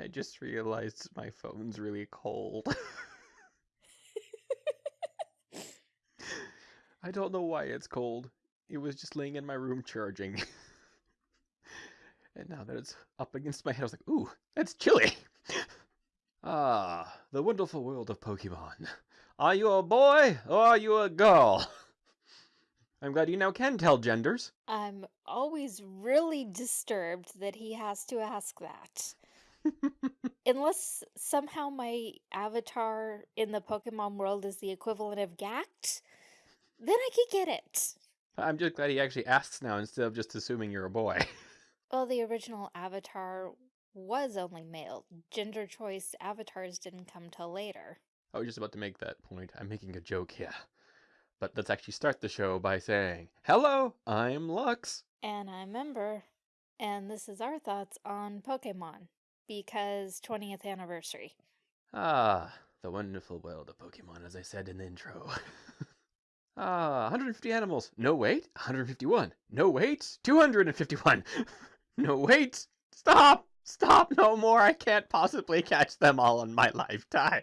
I just realized my phone's really cold. I don't know why it's cold. It was just laying in my room charging. and now that it's up against my head, I was like, ooh, that's chilly. ah, the wonderful world of Pokemon. Are you a boy or are you a girl? I'm glad you now can tell genders. I'm always really disturbed that he has to ask that. Unless somehow my avatar in the Pokemon world is the equivalent of Gackt, then I could get it. I'm just glad he actually asks now instead of just assuming you're a boy. Well, the original avatar was only male. Gender choice avatars didn't come till later. I was just about to make that point. I'm making a joke here. But let's actually start the show by saying, Hello, I'm Lux. And I'm Ember, and this is our thoughts on Pokemon because 20th anniversary. Ah, the wonderful world of Pokemon, as I said in the intro. ah, 150 animals. No wait, 151. No wait, 251. no wait, stop, stop, no more. I can't possibly catch them all in my lifetime.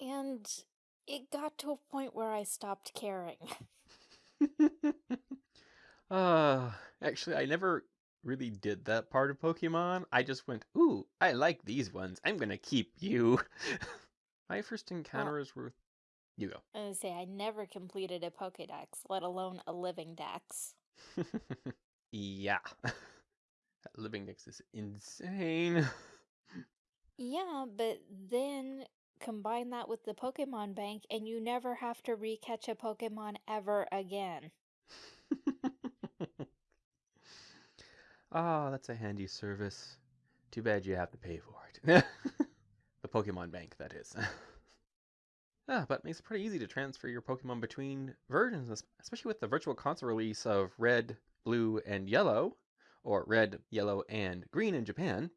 And it got to a point where I stopped caring. uh, actually, I never really did that part of Pokemon. I just went, ooh, I like these ones. I'm gonna keep you. My first encounters were. You go. I was say I never completed a Pokedex, let alone a living dex. yeah. that living dex is insane. Yeah, but then combine that with the Pokemon Bank, and you never have to recatch a Pokemon ever again. Ah, oh, that's a handy service. Too bad you have to pay for it. the Pokemon Bank, that is. ah, but it makes it pretty easy to transfer your Pokemon between versions, especially with the Virtual Console release of Red, Blue, and Yellow, or Red, Yellow, and Green in Japan.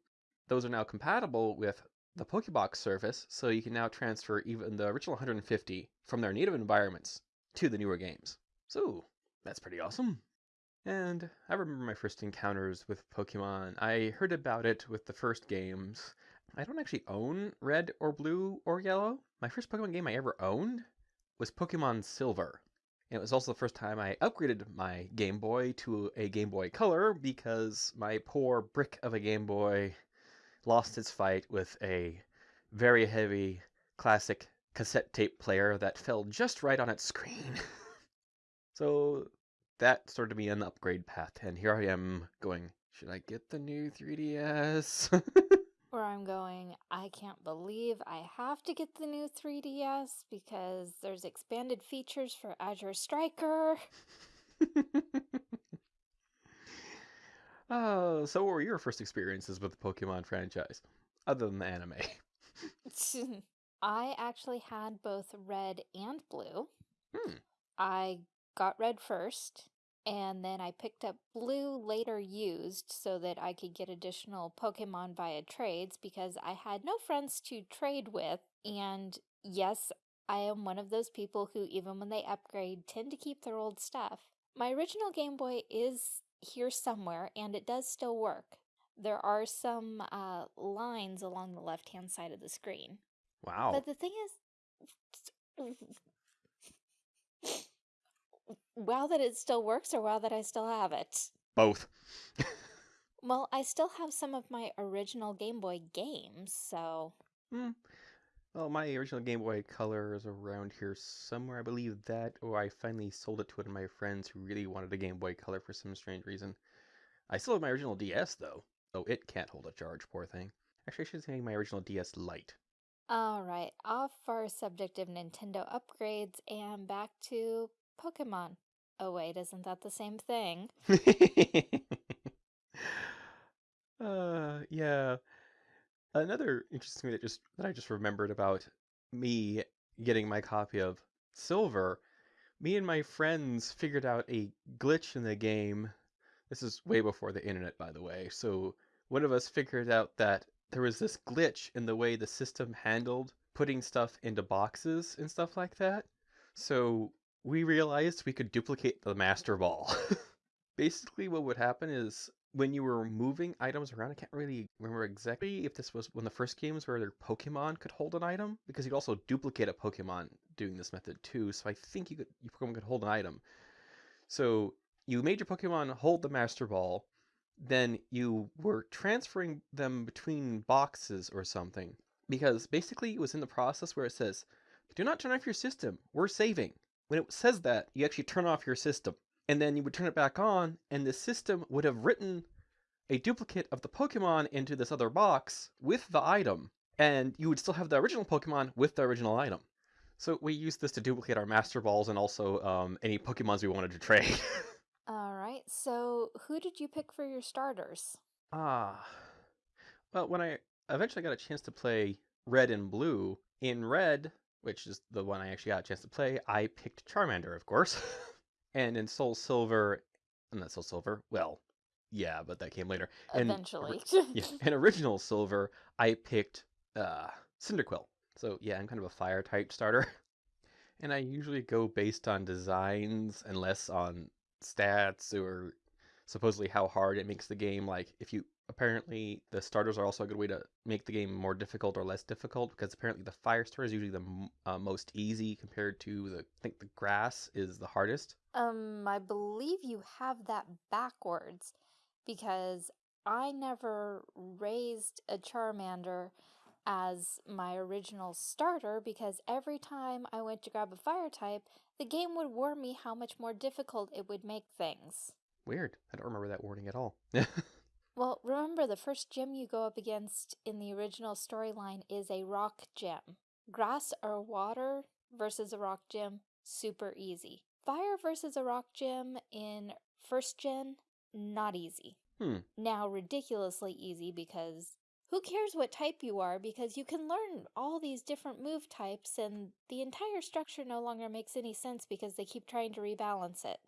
Those are now compatible with the Pokebox service, so you can now transfer even the original 150 from their native environments to the newer games. So, that's pretty awesome. And I remember my first encounters with Pokemon. I heard about it with the first games. I don't actually own Red or Blue or Yellow. My first Pokemon game I ever owned was Pokemon Silver. And it was also the first time I upgraded my Game Boy to a Game Boy Color because my poor brick of a Game Boy lost its fight with a very heavy classic cassette tape player that fell just right on its screen. so that started me on the upgrade path, and here I am going, should I get the new 3DS? Where I'm going, I can't believe I have to get the new 3DS because there's expanded features for Azure Striker. oh, so what were your first experiences with the Pokemon franchise, other than the anime? I actually had both red and blue. Hmm. I got red first, and then I picked up blue later used so that I could get additional Pokemon via trades because I had no friends to trade with. And yes, I am one of those people who, even when they upgrade, tend to keep their old stuff. My original Game Boy is here somewhere, and it does still work. There are some uh, lines along the left hand side of the screen. Wow. But the thing is, wow that it still works or wow that I still have it? Both. well, I still have some of my original Game Boy games, so. Hmm. Well, my original Game Boy Color is around here somewhere. I believe that, or I finally sold it to one of my friends who really wanted a Game Boy Color for some strange reason. I still have my original DS, though, though it can't hold a charge, poor thing. Actually, I should say my original DS Lite. Alright, off our subject of Nintendo upgrades and back to Pokemon. Oh wait, isn't that the same thing? uh, yeah. Another interesting thing that just that I just remembered about me getting my copy of Silver, me and my friends figured out a glitch in the game. This is way before the internet, by the way. So one of us figured out that there was this glitch in the way the system handled putting stuff into boxes and stuff like that. So we realized we could duplicate the master ball. Basically, what would happen is when you were moving items around, I can't really remember exactly if this was of the first games where their Pokemon could hold an item, because you'd also duplicate a Pokemon doing this method too. So I think you could your Pokemon could hold an item. So you made your Pokemon hold the Master Ball, then you were transferring them between boxes or something. Because basically it was in the process where it says, do not turn off your system, we're saving. When it says that, you actually turn off your system. And then you would turn it back on, and the system would have written a duplicate of the Pokemon into this other box with the item, and you would still have the original Pokemon with the original item. So we used this to duplicate our Master Balls and also um, any Pokemons we wanted to trade. All right. So, who did you pick for your starters? Ah. Well, when I eventually got a chance to play Red and Blue, in Red, which is the one I actually got a chance to play, I picked Charmander, of course. and in Soul Silver, and not Soul Silver, well, yeah, but that came later. And Eventually. yeah, in Original Silver, I picked uh, Cyndaquil. So yeah, I'm kind of a fire type starter. And I usually go based on designs and less on stats or supposedly how hard it makes the game. Like if you apparently the starters are also a good way to make the game more difficult or less difficult because apparently the fire starter is usually the uh, most easy compared to the I think the grass is the hardest. Um, I believe you have that backwards because I never raised a Charmander as my original starter because every time I went to grab a fire type, the game would warn me how much more difficult it would make things. Weird. I don't remember that warning at all. Well, remember the first gym you go up against in the original storyline is a rock gym. Grass or water versus a rock gym, super easy. Fire versus a rock gym in first gen, not easy. Hmm. Now, ridiculously easy because who cares what type you are because you can learn all these different move types and the entire structure no longer makes any sense because they keep trying to rebalance it.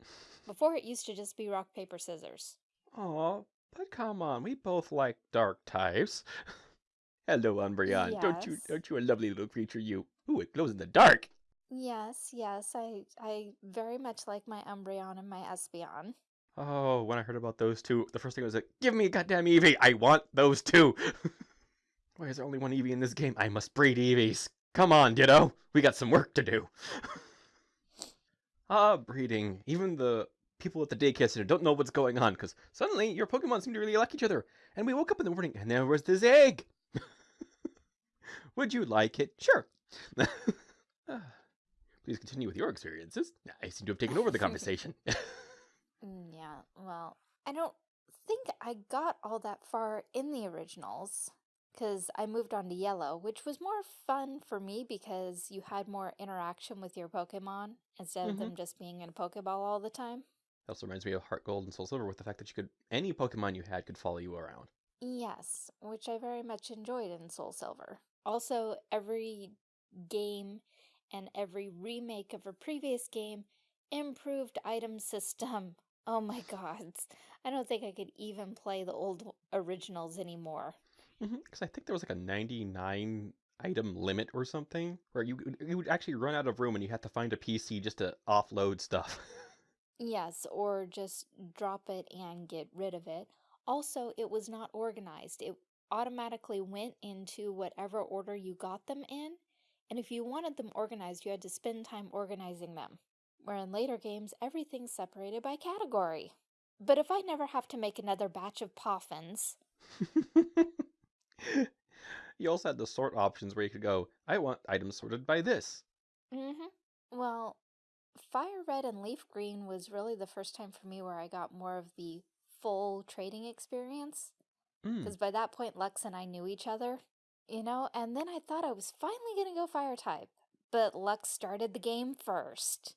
Before it used to just be rock, paper, scissors. Aw, but come on, we both like dark types. Hello, Umbreon. Don't you don't you a lovely little creature you? Ooh, it glows in the dark. Yes, yes, I I very much like my Umbreon and my Espeon. Oh, when I heard about those two, the first thing was like, give me a goddamn Eevee. I want those two. Why is there only one Eevee in this game? I must breed Eevees. Come on, Ditto. We got some work to do. ah, breeding. Even the people at the daycare center don't know what's going on because suddenly your Pokemon seem to really like each other. And we woke up in the morning and there was this egg. Would you like it? Sure. Please continue with your experiences. I seem to have taken over the conversation. Mm, Yeah, well, I don't think I got all that far in the originals because I moved on to yellow, which was more fun for me because you had more interaction with your Pokemon instead of Mhm. them just being in a Pokeball all the time. Also reminds me of Heart Gold and Soul Silver with the fact that you could any Pokemon you had could follow you around. Yes, which I very much enjoyed in Soul Silver. Also, every game and every remake of a previous game improved item system. Oh my god. I don't think I could even play the old originals anymore. Mm-hmm, because I think there was like a 99 item limit or something where you you would actually run out of room and you had to find a PC just to offload stuff. Yes, or just drop it and get rid of it. Also, it was not organized. It automatically went into whatever order you got them in, and if you wanted them organized, you had to spend time organizing them. Where in later games, everything's separated by category. But if I never have to make another batch of poffins, you also had the sort options where you could go, I want items sorted by this. Mm-hmm. Well, Fire Red and Leaf Green was really the first time for me where I got more of the full trading experience. Mm. Because by that point, Lux and I knew each other, you know? And then I thought I was finally going to go Fire type. But Lux started the game first.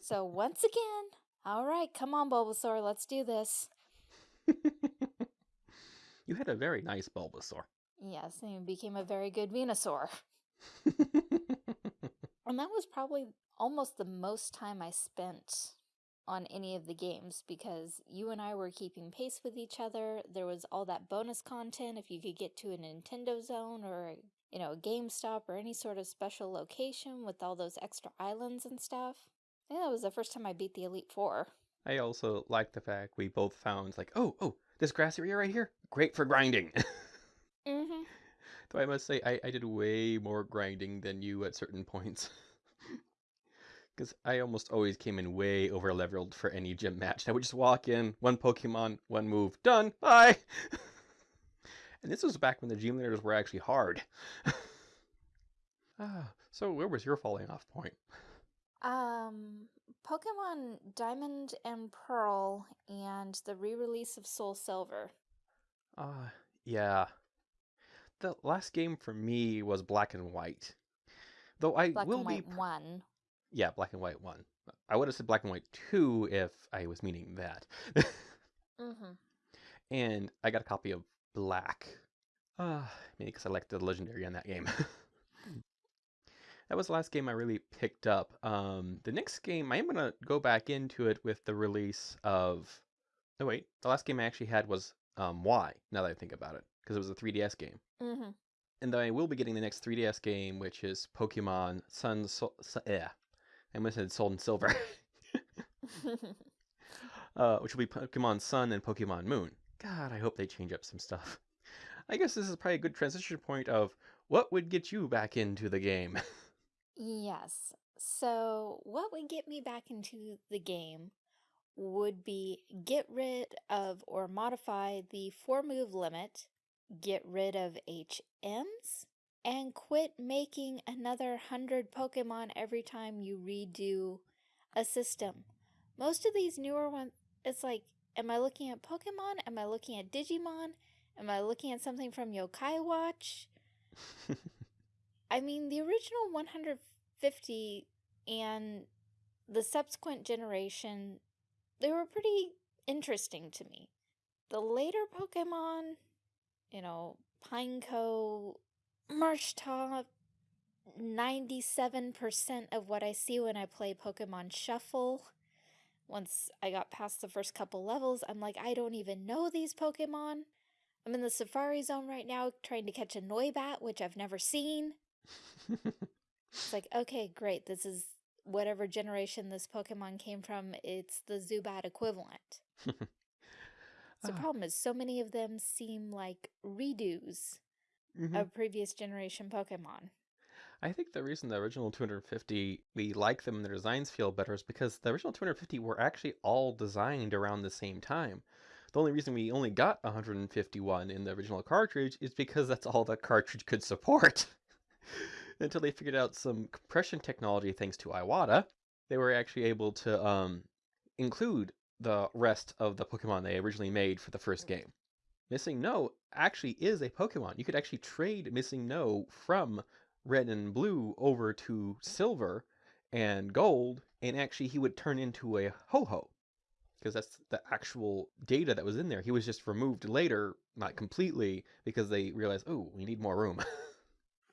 So once again, all right, come on, Bulbasaur, let's do this. you had a very nice Bulbasaur. Yes, and he became a very good Venusaur. And that was probably almost the most time I spent on any of the games because you and I were keeping pace with each other. There was all that bonus content if you could get to a Nintendo Zone or, you know, a GameStop or any sort of special location with all those extra islands and stuff. I think that was the first time I beat the Elite Four. I also like the fact we both found like, oh, oh, this grass area right here, great for grinding. Though I must say, I, I did way more grinding than you at certain points. Because I almost always came in way over leveled for any gym match. I would just walk in, one Pokemon, one move, done, bye! and this was back when the gym leaders were actually hard. ah, so where was your falling off point? Um, Pokemon Diamond and Pearl and the re-release of Soul Silver. Ah, uh, yeah. The last game for me was Black and White. Though I Black will and be White 1. Yeah, Black and White 1. I would have said Black and White 2 if I was meaning that. Mm-hmm. and I got a copy of Black. Uh, maybe because I liked the legendary in that game. that was the last game I really picked up. Um, the next game, I am going to go back into it with the release of. Oh, wait. The last game I actually had was um, Y, now that I think about it, because it was a 3DS game. Mm-hmm. And then I will be getting the next 3DS game, which is Pokemon Sun, Sol, Sun yeah. I almost said Soul and Silver. uh, which will be Pokemon Sun and Pokemon Moon. God, I hope they change up some stuff. I guess this is probably a good transition point of what would get you back into the game. yes. So, what would get me back into the game would be get rid of or modify the four move limit, get rid of HMs, and quit making another 100 Pokemon every time you redo a system. Most of these newer ones, it's like, am I looking at Pokemon? Am I looking at Digimon? Am I looking at something from Yokai Watch? I mean, the original 150 and the subsequent generation, they were pretty interesting to me. The later Pokemon, you know, Pineco, Marshtomp, 97% of what I see when I play Pokemon Shuffle. Once I got past the first couple levels, I'm like, I don't even know these Pokemon. I'm in the Safari Zone right now trying to catch a Noibat, which I've never seen. it's like, okay, great. This is whatever generation this Pokemon came from. It's the Zubat equivalent. the problem is so many of them seem like redos mhm. of previous generation Pokemon. I think the reason the original 250 we like them and their designs feel better is because the original 250 were actually all designed around the same time. The only reason we only got 151 in the original cartridge is because that's all the cartridge could support. Until they figured out some compression technology thanks to Iwata, they were actually able to um, include the rest of the Pokemon they originally made for the first game. Missing No actually is a Pokemon. You could actually trade Missing No from red and blue over to silver and gold, and actually he would turn into a Ho-Oh. Because that's the actual data that was in there. He was just removed later, not completely, because they realized, oh, we need more room.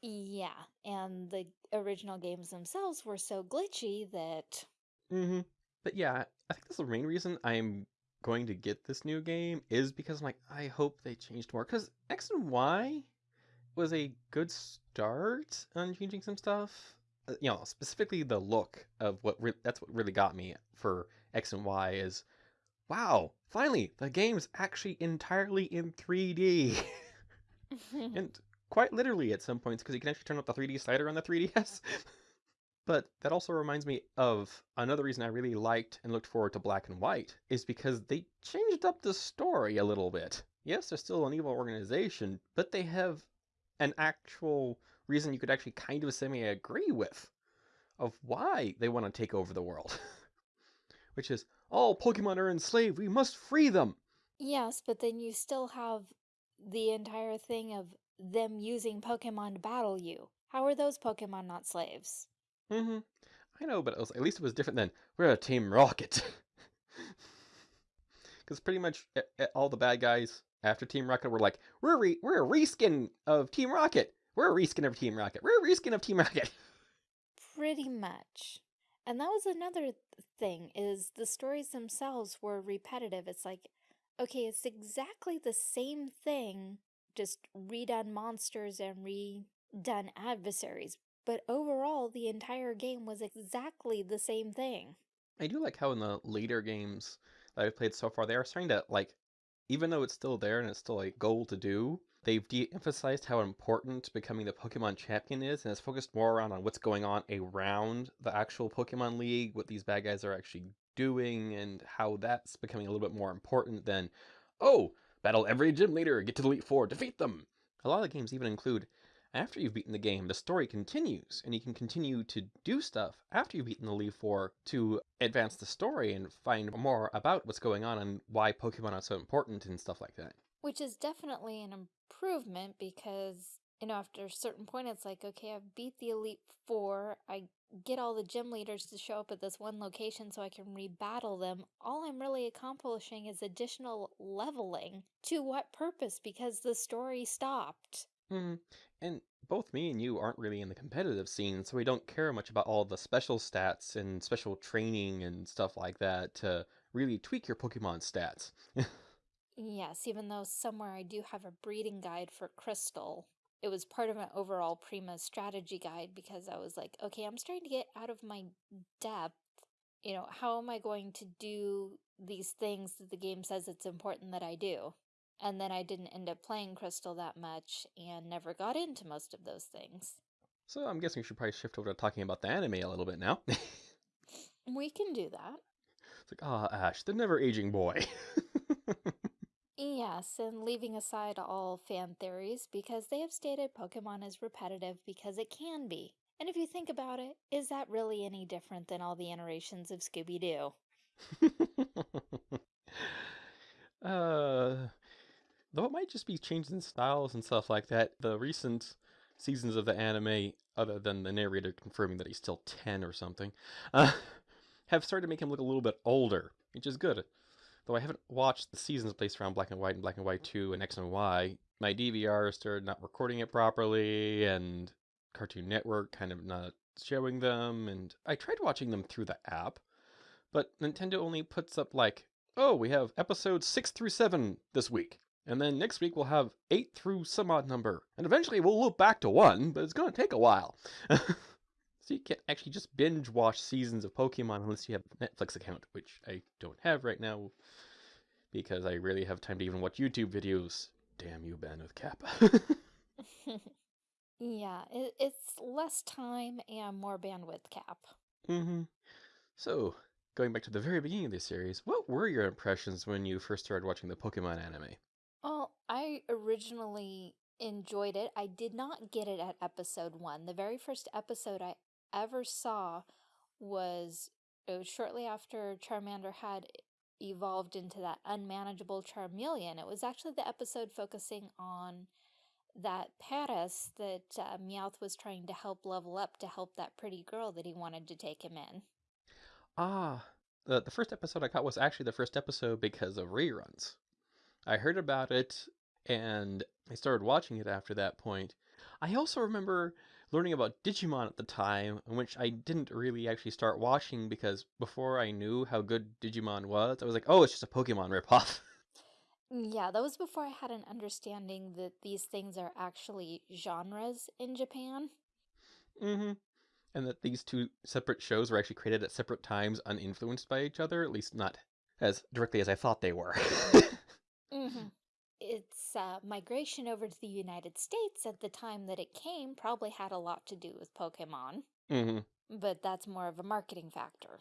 Yeah, and the original games themselves were so glitchy that hmm But yeah, I think that's the main reason I'm going to get this new game is because I'm like, I hope they changed more. Because X and Y was a good start on changing some stuff. Uh, You know, specifically the look of what re- that's what really got me for X and Y is, wow, finally the game's actually entirely in 3D, and quite literally at some points because you can actually turn up the 3D slider on the 3DS. But that also reminds me of another reason I really liked and looked forward to Black and White is because they changed up the story a little bit. Yes, they're still an evil organization, but they have an actual reason you could actually kind of semi agree with of why they want to take over the world. Which is, all Pokemon are enslaved, we must free them! Yes, but then you still have the entire thing of them using Pokemon to battle you. How are those Pokemon not slaves? Hmm I know, but was, at least it was different than, we're a Team Rocket. Because pretty much all the bad guys after Team Rocket were like, we're, re- we're a reskin of Team Rocket! We're a reskin of Team Rocket! We're a reskin of Team Rocket! Pretty much. And that was another thing is the stories themselves were repetitive. It's like, okay, it's exactly the same thing, just redone monsters and redone adversaries. But overall, the entire game was exactly the same thing. I do like how in the later games that I've played so far, they are starting to like, even though it's still there and it's still a goal to do, they've de-emphasized how important becoming the Pokemon champion is, and it's focused more around on what's going on around the actual Pokemon League, what these bad guys are actually doing, and how that's becoming a little bit more important than, oh, battle every gym leader, get to the Elite Four, defeat them. A lot of the games even include after you've beaten the game, the story continues, and you can continue to do stuff after you've beaten the Elite Four to advance the story and find more about what's going on and why Pokemon are so important and stuff like that. Which is definitely an improvement because, you know, after a certain point, it's like, okay, I've beat the Elite Four. I get all the gym leaders to show up at this one location so I can rebattle them. All I'm really accomplishing is additional leveling. To what purpose? Because the story stopped. Mm. And both me and you aren't really in the competitive scene, so we don't care much about all the special stats and special training and stuff like that to really tweak your Pokemon stats. Yes, even though somewhere I do have a breeding guide for Crystal. It was part of an overall Prima strategy guide because I was like, okay, I'm starting to get out of my depth. You know, how am I going to do these things that the game says it's important that I do? And then I didn't end up playing Crystal that much and never got into most of those things. So I'm guessing we should probably shift over to talking about the anime a little bit now. we can do that. It's like, ah, oh, Ash, the never aging boy. yes, and leaving aside all fan theories, because they have stated Pokemon is repetitive because it can be. And if you think about it, is that really any different than all the iterations of Scooby Doo? uh, Though it might just be changing styles and stuff like that. The recent seasons of the anime, other than the narrator confirming that he's still 10 or something, uh, have started to make him look a little bit older, which is good. Though I haven't watched the seasons placed around Black and White and Black and White 2 and X and Y, my DVR started not recording it properly, and Cartoon Network kind of not showing them, and I tried watching them through the app, but Nintendo only puts up like, oh, we have episodes 6 through 7 this week. And then next week we'll have eight through some odd number. And eventually we'll loop back to one, but it's going to take a while. so you can't actually just binge watch seasons of Pokemon unless you have a Netflix account, which I don't have right now because I rarely have time to even watch YouTube videos. Damn you, bandwidth cap. yeah, it, it's less time and more bandwidth cap. Mm-hmm. So, going back to the very beginning of this series, what were your impressions when you first started watching the Pokemon anime? Originally enjoyed it. I did not get it at episode one. The very first episode I ever saw was, it was shortly after Charmander had evolved into that unmanageable Charmeleon. It was actually the episode focusing on that Paras that uh, Meowth was trying to help level up to help that pretty girl that he wanted to take him in. Ah, the, the first episode I caught was actually the first episode because of reruns. I heard about it and I started watching it after that point. I also remember learning about Digimon at the time, which I didn't really actually start watching because before I knew how good Digimon was, I was like, oh, it's just a Pokemon ripoff. Yeah, that was before I had an understanding that these things are actually genres in Japan. Mm-hmm. And that these two separate shows were actually created at separate times, uninfluenced by each other, at least not as directly as I thought they were. Mm-hmm. Its uh, migration over to the United States at the time that it came probably had a lot to do with Pokemon. Mm-hmm. But that's more of a marketing factor.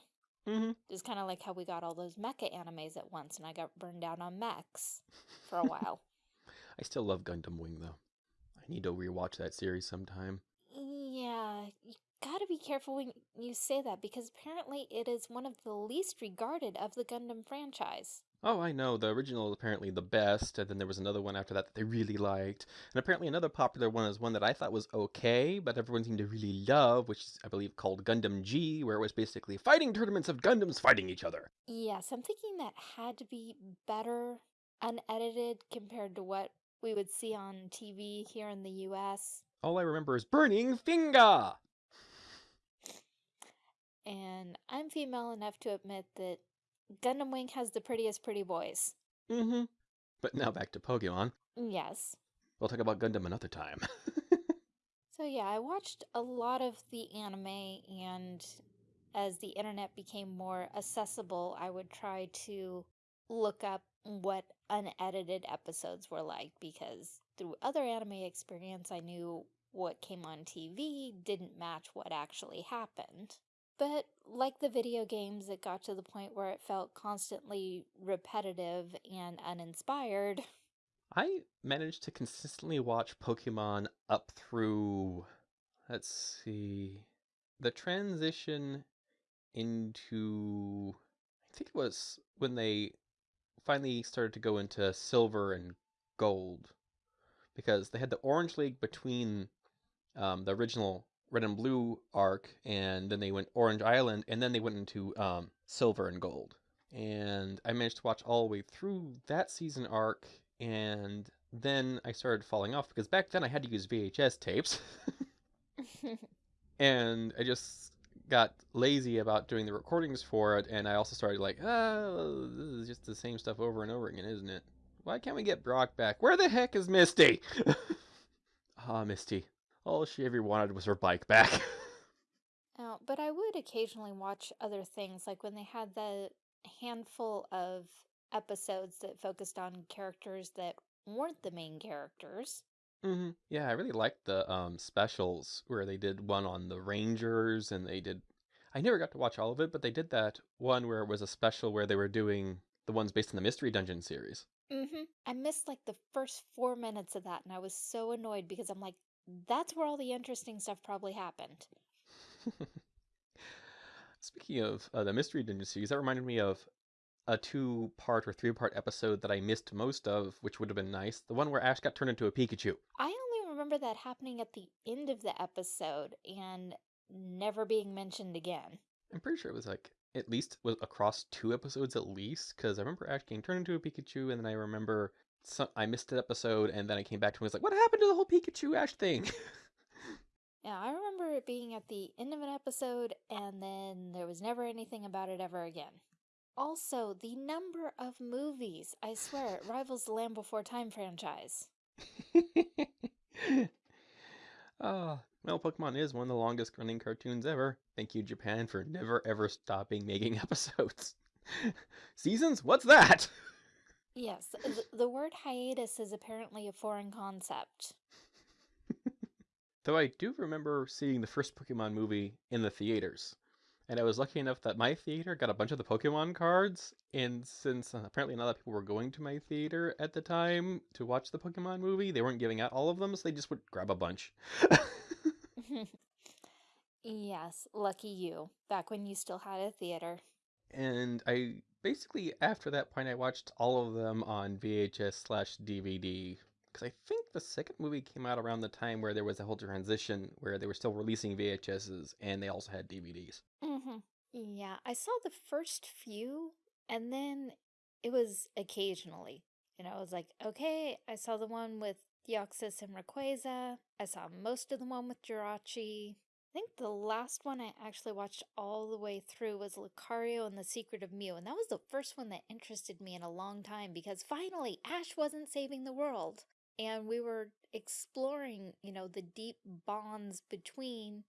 Mm-hmm. It's kind of like how we got all those mecha animes at once and I got burned out on mechs for a while. I still love Gundam Wing, though. I need to rewatch that series sometime. Yeah, you gotta be careful when you say that because apparently it is one of the least regarded of the Gundam franchise. Oh, I know. The original is apparently the best, and then there was another one after that that they really liked. And apparently another popular one is one that I thought was okay, but everyone seemed to really love, which is, I believe, called Gundam G, where it was basically fighting tournaments of Gundams fighting each other. Yes, I'm thinking that had to be better unedited compared to what we would see on TV here in the US. All I remember is Burning Finger! And I'm female enough to admit that Gundam Wing has the prettiest pretty boys. Mm-hmm. But now back to Pokemon. Yes. We'll talk about Gundam another time. so yeah, I watched a lot of the anime and as the internet became more accessible, I would try to look up what unedited episodes were like because through other anime experience, I knew what came on TV didn't match what actually happened. But like the video games, it got to the point where it felt constantly repetitive and uninspired. I managed to consistently watch Pokemon up through, let's see, the transition into, I think it was when they finally started to go into silver and gold because they had the Orange League between um, the original Red and Blue arc, and then they went Orange Island, and then they went into um, Silver and Gold. And I managed to watch all the way through that season arc, and then I started falling off because back then I had to use VHS tapes. and I just got lazy about doing the recordings for it, and I also started like, oh, this is just the same stuff over and over again, isn't it? Why can't we get Brock back? Where the heck is Misty? Ah, Misty. All she ever wanted was her bike back. Oh, but I would occasionally watch other things, like when they had the handful of episodes that focused on characters that weren't the main characters. hmm Yeah, I really liked the um specials where they did one on the Rangers and they did I never got to watch all of it, but they did that one where it was a special where they were doing the ones based on the Mystery Dungeon series. Mm-hmm. I missed like the first four minutes of that, and I was so annoyed because I'm like, that's where all the interesting stuff probably happened. Speaking of uh, the Mystery Dungeon series, that reminded me of a two part or three part episode that I missed most of, which would have been nice. The one where Ash got turned into a Pikachu. I only remember that happening at the end of the episode and never being mentioned again. I'm pretty sure it was like at least was across two episodes at least, because I remember Ash getting turned into a Pikachu, and then I remember I missed an episode, and then I came back to it and was like, what happened to the whole Pikachu Ash thing? Yeah, I remember it being at the end of an episode, and then there was never anything about it ever again. Also, the number of movies, I swear, it rivals the Land Before Time franchise. Ah, well, Pokemon is one of the longest running cartoons ever. Thank you, Japan, for never ever stopping making episodes. Seasons? What's that? Yes, the, the word hiatus is apparently a foreign concept. Though I do remember seeing the first Pokemon movie in the theaters. And I was lucky enough that my theater got a bunch of the Pokemon cards. And since uh, apparently not a lot of people were going to my theater at the time to watch the Pokemon movie, they weren't giving out all of them, so they just would grab a bunch. yes, lucky you, back when you still had a theater. And I basically, after that point, I watched all of them on VHS slash DVD. Because I think the second movie came out around the time where there was a whole transition where they were still releasing VHSs and they also had DVDs. hmm Yeah, I saw the first few, and then it was occasionally. You know, I was like, okay, I saw the one with Deoxys and Rayquaza. I saw most of the one with Jirachi. I think the last one I actually watched all the way through was Lucario and the Secret of Mew, and that was the first one that interested me in a long time because finally Ash wasn't saving the world. And we were exploring, you know, the deep bonds between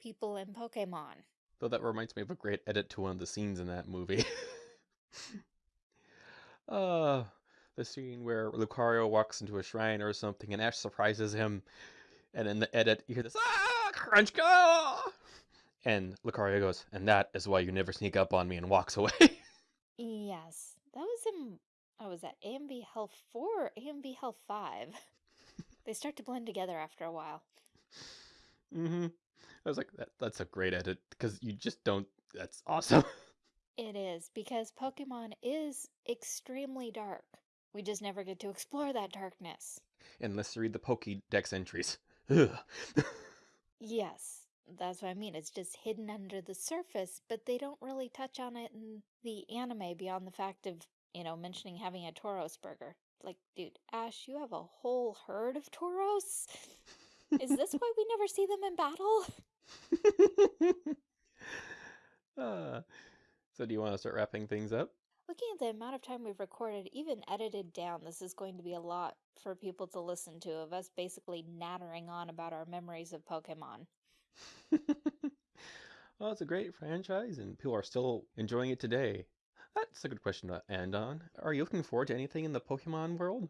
people and Pokemon. Though that reminds me of a great edit to one of the scenes in that movie. uh, the scene where Lucario walks into a shrine or something and Ash surprises him. And in the edit, you hear this, ah, crunch, go! And Lucario goes, and that is why you never sneak up on me and walks away. Yes, that was in, oh, was at AMV Hell 4 or AMV Hell 5? They start to blend together after a while. Mm hmm I was like, that, that's a great edit because you just don't. That's awesome. It is, because Pokemon is extremely dark. We just never get to explore that darkness. Unless you read the Pokédex entries. Yes, that's what I mean. It's just hidden under the surface, but they don't really touch on it in the anime beyond the fact of, you know, mentioning having a Tauros burger. Like, dude, Ash, you have a whole herd of Tauros? Is this why we never see them in battle? uh, so, do you want to start wrapping things up? Looking at the amount of time we've recorded, even edited down, this is going to be a lot for people to listen to of us basically nattering on about our memories of Pokemon. Well, it's a great franchise, and people are still enjoying it today. That's a good question to end on. Are you looking forward to anything in the Pokemon world?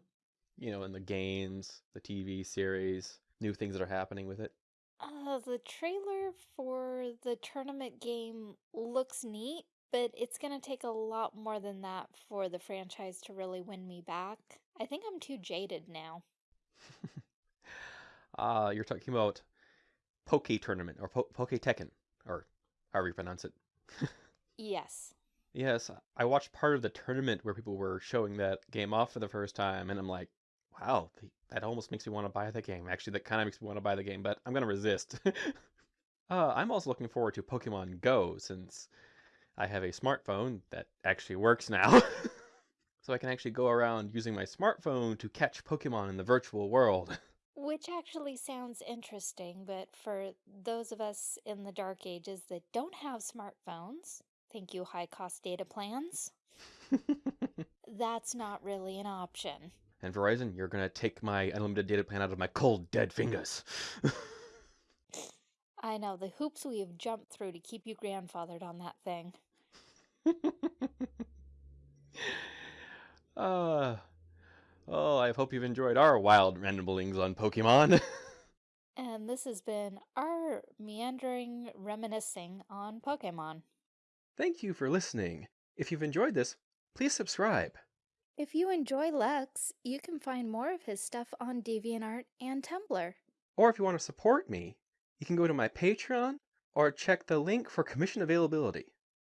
You know, in the games, the TV series, new things that are happening with it? Uh, the trailer for the tournament game looks neat, but it's gonna take a lot more than that for the franchise to really win me back. I think I'm too jaded now. Ah, you're talking about Poke Tournament or po- Poke Tekken, or however you pronounce it. Yes. Yes, I watched part of the tournament where people were showing that game off for the first time, and I'm like, wow, that almost makes me want to buy the game. Actually, that kind of makes me want to buy the game, but I'm gonna resist. uh, I'm also looking forward to Pokemon Go since I have a smartphone that actually works now. so I can actually go around using my smartphone to catch Pokemon in the virtual world. Which actually sounds interesting, but for those of us in the dark ages that don't have smartphones, thank you, high cost data plans, that's not really an option. and Verizon, you're gonna take my unlimited data plan out of my cold, dead fingers. I know the hoops we have jumped through to keep you grandfathered on that thing. uh, oh, I hope you've enjoyed our wild ramblings on Pokemon. And this has been our meandering reminiscing on Pokemon. Thank you for listening. If you've enjoyed this, please subscribe. If you enjoy Lux, you can find more of his stuff on DeviantArt and Tumblr. Or if you want to support me, you can go to my Patreon or check the link for commission availability.